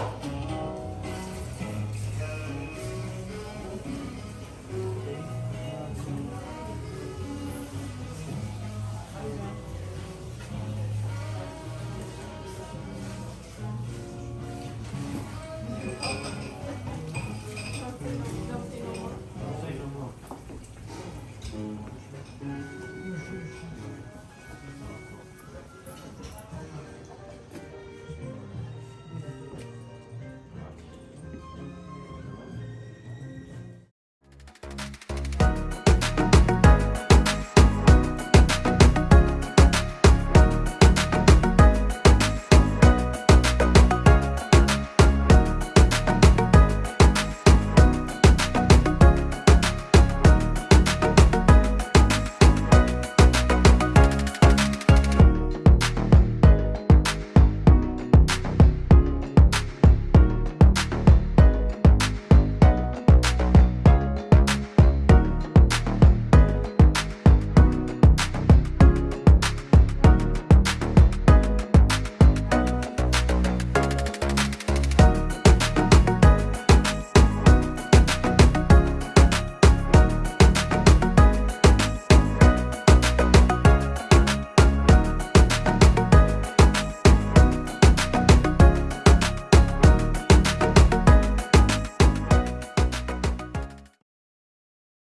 Mm-hmm.